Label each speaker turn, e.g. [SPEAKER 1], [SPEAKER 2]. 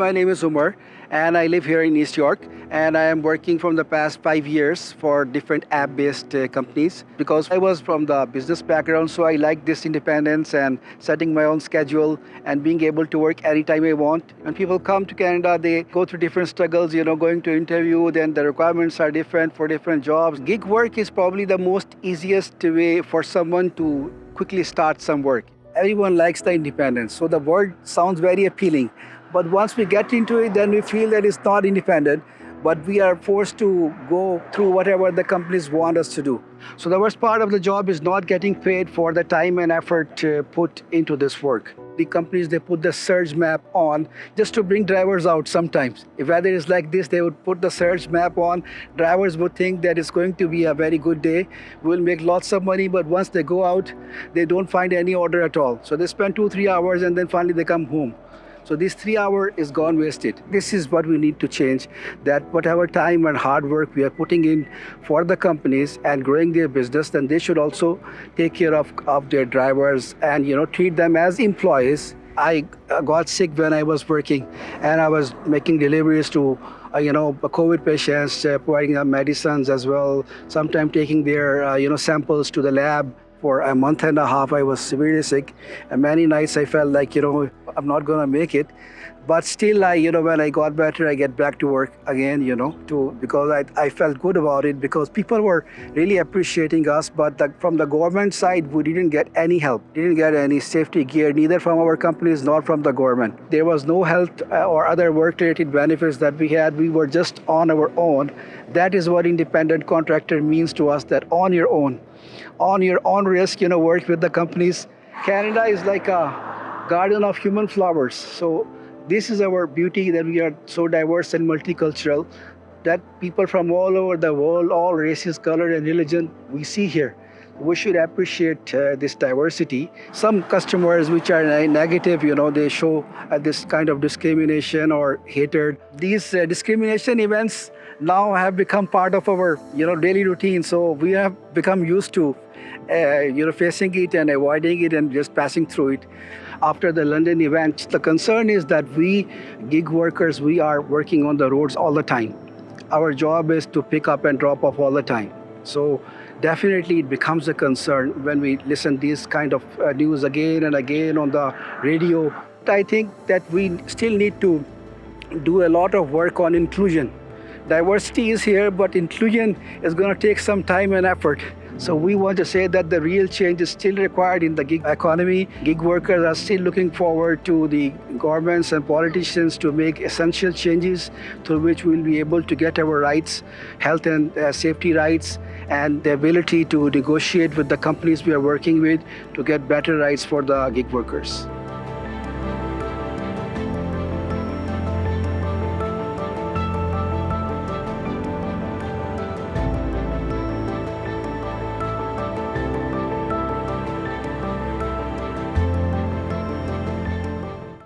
[SPEAKER 1] My name is Umar and I live here in East York and I am working from the past five years for different app-based uh, companies because I was from the business background so I like this independence and setting my own schedule and being able to work anytime I want. When people come to Canada they go through different struggles, you know, going to interview, then the requirements are different for different jobs. Gig work is probably the most easiest way for someone to quickly start some work. Everyone likes the independence, so the word sounds very appealing. But once we get into it, then we feel that it's not independent, but we are forced to go through whatever the companies want us to do. So the worst part of the job is not getting paid for the time and effort uh, put into this work. The companies, they put the surge map on just to bring drivers out sometimes. If weather is like this, they would put the surge map on. Drivers would think that it's going to be a very good day. We'll make lots of money, but once they go out, they don't find any order at all. So they spend two, three hours and then finally they come home. So this three hour is gone wasted. This is what we need to change, that whatever time and hard work we are putting in for the companies and growing their business, then they should also take care of, of their drivers and you know treat them as employees. I got sick when I was working and I was making deliveries to uh, you know, COVID patients, uh, providing them medicines as well, sometimes taking their, uh, you know, samples to the lab. For a month and a half, I was severely sick. And many nights I felt like, you know, I'm not going to make it. But still, I, you know, when I got better, I get back to work again, you know, to because I, I felt good about it because people were really appreciating us. But the, from the government side, we didn't get any help, didn't get any safety gear, neither from our companies nor from the government. There was no health uh, or other work-related benefits that we had. We were just on our own. That is what independent contractor means to us, that on your own on your own risk, you know, work with the companies. Canada is like a garden of human flowers. So this is our beauty that we are so diverse and multicultural that people from all over the world, all races, color and religion, we see here. We should appreciate uh, this diversity. Some customers which are negative, you know, they show uh, this kind of discrimination or hatred. These uh, discrimination events now have become part of our you know daily routine so we have become used to uh, you know facing it and avoiding it and just passing through it after the london event the concern is that we gig workers we are working on the roads all the time our job is to pick up and drop off all the time so definitely it becomes a concern when we listen these kind of uh, news again and again on the radio i think that we still need to do a lot of work on inclusion Diversity is here, but inclusion is going to take some time and effort. So we want to say that the real change is still required in the gig economy. Gig workers are still looking forward to the governments and politicians to make essential changes through which we'll be able to get our rights, health and uh, safety rights, and the ability to negotiate with the companies we are working with to get better rights for the gig workers.